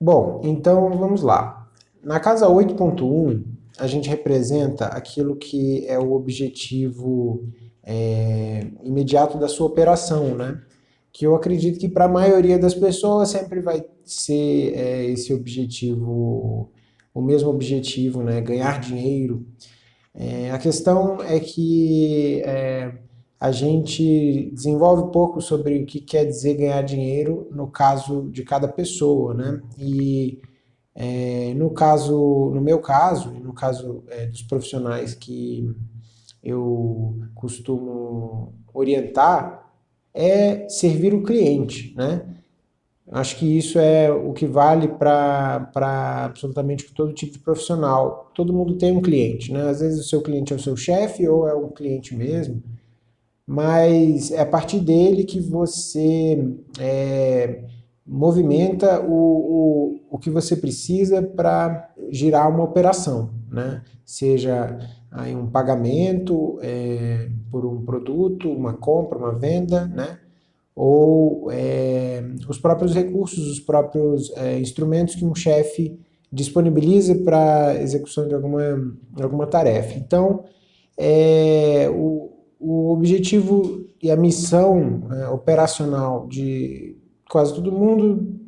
Bom, então vamos lá. Na casa 8.1, a gente representa aquilo que é o objetivo é, imediato da sua operação, né? Que eu acredito que para a maioria das pessoas sempre vai ser é, esse objetivo, o mesmo objetivo, né? Ganhar dinheiro. É, a questão é que é, a gente desenvolve pouco sobre o que quer dizer ganhar dinheiro no caso de cada pessoa, né? E é, no caso, no meu caso, no caso é, dos profissionais que eu costumo orientar, é servir o cliente, né? Acho que isso é o que vale para absolutamente todo tipo de profissional. Todo mundo tem um cliente, né? Às vezes o seu cliente é o seu chefe ou é um cliente mesmo, mas é a partir dele que você é, movimenta o, o, o que você precisa para girar uma operação, né? Seja aí um pagamento é, por um produto, uma compra, uma venda, né? ou é, os próprios recursos, os próprios é, instrumentos que um chefe disponibiliza para execução de alguma, alguma tarefa. Então, é, o, o objetivo e a missão é, operacional de quase todo mundo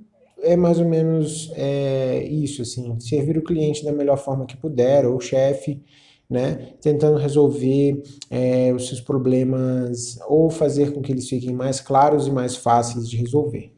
é mais ou menos é, isso, assim, servir o cliente da melhor forma que puder, ou o chefe, né, tentando resolver é, os seus problemas ou fazer com que eles fiquem mais claros e mais fáceis de resolver.